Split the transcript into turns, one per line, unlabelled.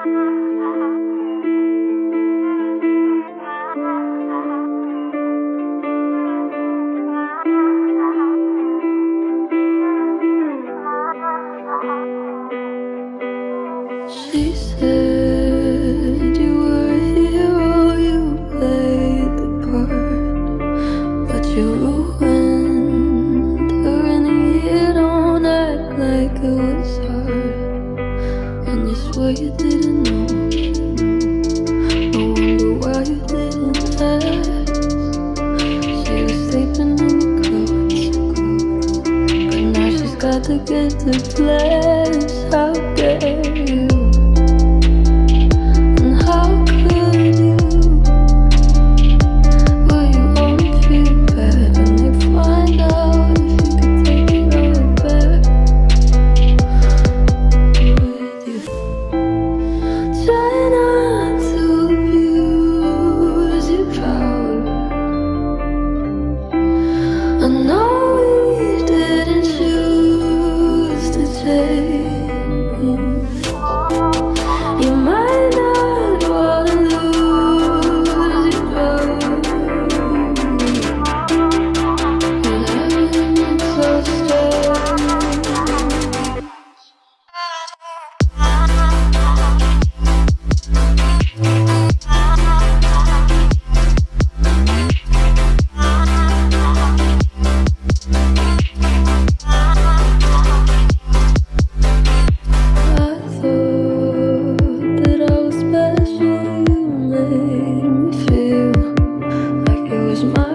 She said you were a hero, you played the part But you ruined don't act like it was hard. And you swear you did got to get the place. Out there